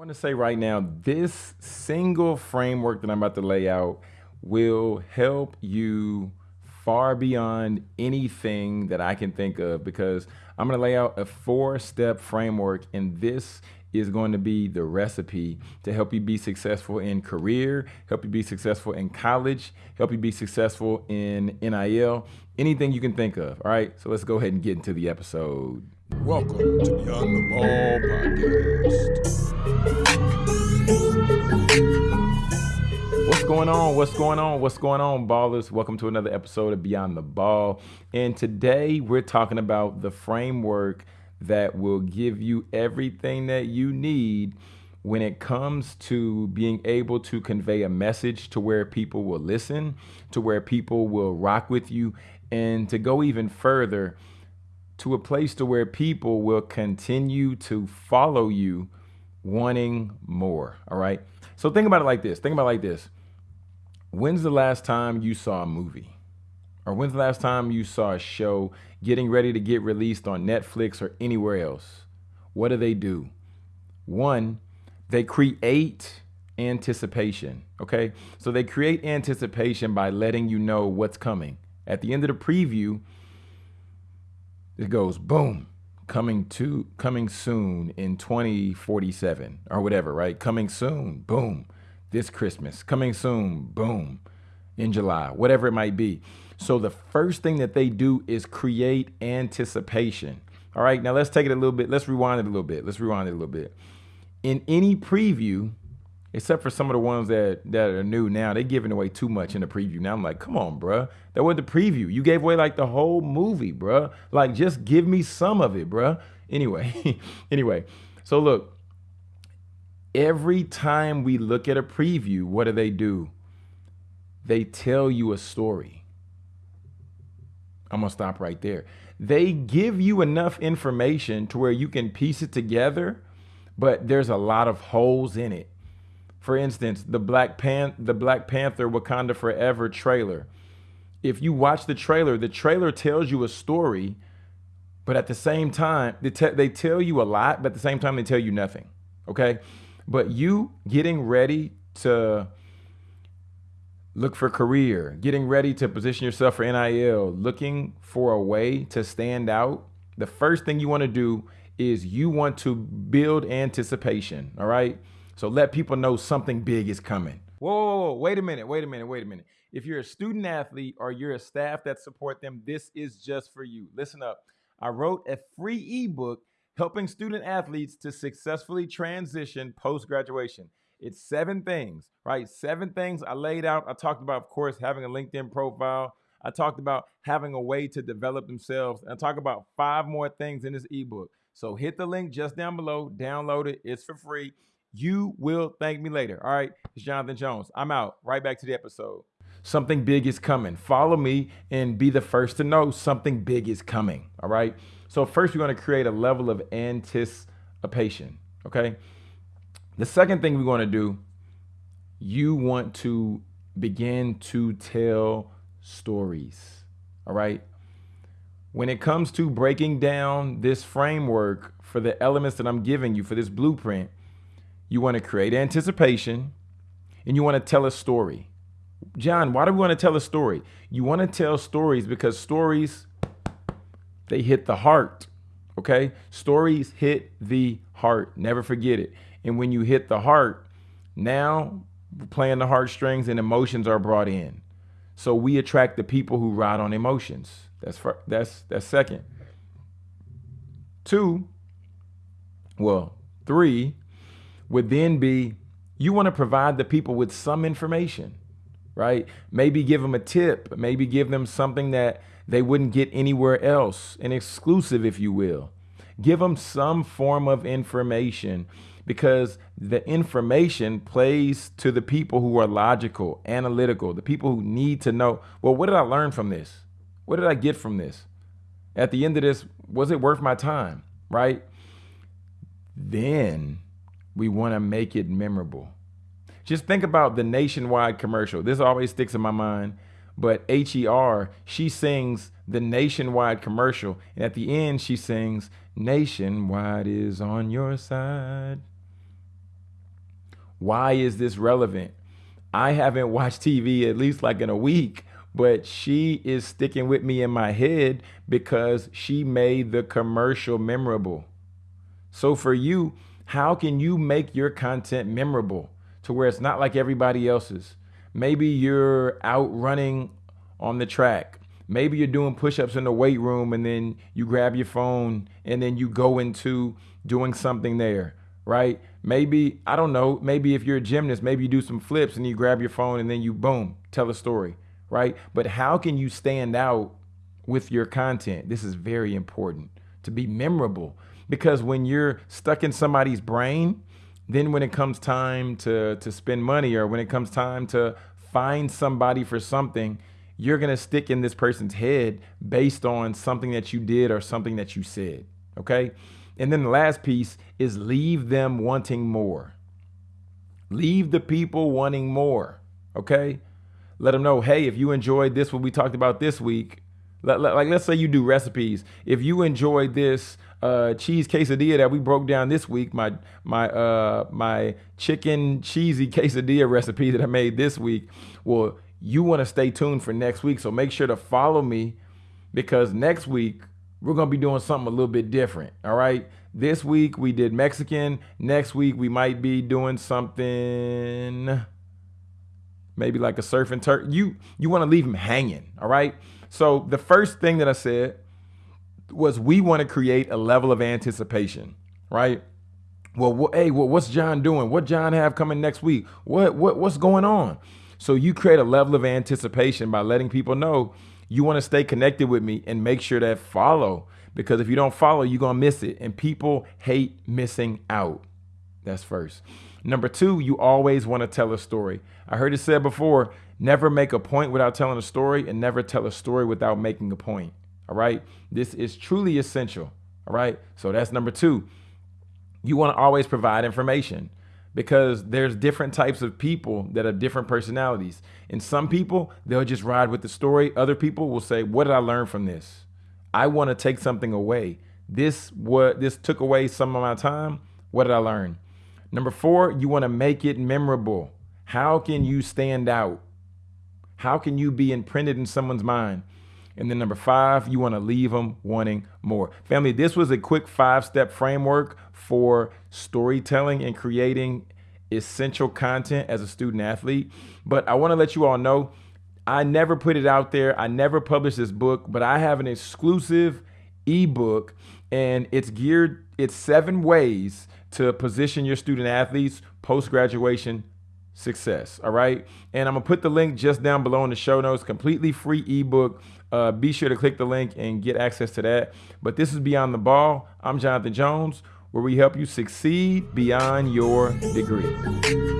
want to say right now, this single framework that I'm about to lay out will help you far beyond anything that I can think of because I'm going to lay out a four step framework, and this is going to be the recipe to help you be successful in career, help you be successful in college, help you be successful in NIL, anything you can think of. All right, so let's go ahead and get into the episode. Welcome to Beyond the Ball podcast. What's going on? What's going on? What's going on, ballers? Welcome to another episode of Beyond the Ball. And today we're talking about the framework that will give you everything that you need when it comes to being able to convey a message to where people will listen, to where people will rock with you, and to go even further to a place to where people will continue to follow you wanting more. All right. So think about it like this. Think about it like this. When's the last time you saw a movie? Or when's the last time you saw a show getting ready to get released on Netflix or anywhere else? What do they do? One, they create anticipation. Okay. So they create anticipation by letting you know what's coming. At the end of the preview, it goes boom coming to coming soon in 2047 or whatever right? Coming soon boom. This christmas coming soon boom. In july whatever it might be. So the first thing that they do is create anticipation. All right now let's take it a little bit let's rewind it a little bit let's rewind it a little bit. In any preview except for some of the ones that that are new now. They're giving away too much in the preview. Now I'm like, come on, bruh. That was the preview. You gave away like the whole movie, bruh. Like, just give me some of it, bruh. Anyway, anyway. So look, every time we look at a preview, what do they do? They tell you a story. I'm gonna stop right there. They give you enough information to where you can piece it together, but there's a lot of holes in it for instance, the Black Pan the Black Panther Wakanda Forever trailer. If you watch the trailer, the trailer tells you a story, but at the same time, they, they tell you a lot, but at the same time, they tell you nothing. Okay. But you getting ready to look for career, getting ready to position yourself for NIL, looking for a way to stand out, the first thing you want to do is you want to build anticipation. All right. So let people know something big is coming. Whoa, whoa, whoa, wait a minute, wait a minute, wait a minute. If you're a student athlete or you're a staff that support them, this is just for you. Listen up. I wrote a free ebook helping student athletes to successfully transition post graduation. It's seven things, right? Seven things I laid out. I talked about, of course, having a LinkedIn profile. I talked about having a way to develop themselves. And I talk about five more things in this ebook. So hit the link just down below, download it. It's for free. You will thank me later. All right. It's Jonathan Jones. I'm out. Right back to the episode. Something big is coming. Follow me and be the first to know something big is coming. All right. So, first, we're going to create a level of anticipation. Okay. The second thing we're going to do, you want to begin to tell stories. All right. When it comes to breaking down this framework for the elements that I'm giving you for this blueprint, you want to create anticipation, and you want to tell a story. John, why do we want to tell a story? You want to tell stories because stories, they hit the heart. Okay? Stories hit the heart. Never forget it. And when you hit the heart, now playing the heartstrings and emotions are brought in. So we attract the people who ride on emotions. That's for, that's that's second. Two, well, three, would then be you want to provide the people with some information, right? Maybe give them a tip, maybe give them something that they wouldn't get anywhere else, an exclusive, if you will. Give them some form of information because the information plays to the people who are logical, analytical, the people who need to know, well, what did I learn from this? What did I get from this? At the end of this, was it worth my time? Right? Then we want to make it memorable. Just think about the nationwide commercial. This always sticks in my mind. But HER, she sings the nationwide commercial. And at the end, she sings, Nationwide is on your side. Why is this relevant? I haven't watched TV at least like in a week, but she is sticking with me in my head because she made the commercial memorable. So for you, how can you make your content memorable to where it's not like everybody else's? Maybe you're out running on the track. Maybe you're doing push-ups in the weight room and then you grab your phone and then you go into doing something there, right? Maybe, I don't know, maybe if you're a gymnast, maybe you do some flips and you grab your phone and then you boom, tell a story, right? But how can you stand out with your content? This is very important to be memorable because when you're stuck in somebody's brain, then when it comes time to to spend money or when it comes time to find somebody for something, you're to stick in this person's head based on something that you did or something that you said, okay? And then the last piece is leave them wanting more. Leave the people wanting more, okay? Let them know, hey, if you enjoyed this, what we talked about this week, like let's say you do recipes. If you enjoyed this uh, cheese quesadilla that we broke down this week, my my uh, my chicken cheesy quesadilla recipe that I made this week, well, you want to stay tuned for next week. So make sure to follow me because next week we're gonna be doing something a little bit different. All right. This week we did Mexican. Next week we might be doing something maybe like a surf and turf. You you want to leave them hanging. All right. So the first thing that I said was we want to create a level of anticipation, right? Well, wh- hey, well, what's John doing? What John have coming next week? What what what's going on? So you create a level of anticipation by letting people know you want to stay connected with me and make sure that follow because if you don't follow, you're going to miss it and people hate missing out. That's first. Number 2, you always want to tell a story. I heard it said before, Never make a point without telling a story and never tell a story without making a point. All right. This is truly essential. All right. So that's number two. You want to always provide information because there's different types of people that have different personalities. And some people, they'll just ride with the story. Other people will say, What did I learn from this? I want to take something away. This what this took away some of my time. What did I learn? Number four, you want to make it memorable. How can you stand out? How can you be imprinted in someone's mind? And then number five, you want to leave them wanting more. Family, this was a quick five step framework for storytelling and creating essential content as a student athlete. But I want to let you all know I never put it out there. I never published this book, but I have an exclusive ebook and it's geared, it's seven ways to position your student athletes post graduation success. All right. And I'm going to put the link just down below in the show notes. Completely free ebook. Uh, be sure to click the link and get access to that. But this is Beyond the Ball. I'm Jonathan Jones, where we help you succeed beyond your degree.